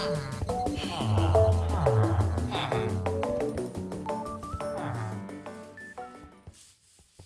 Bye.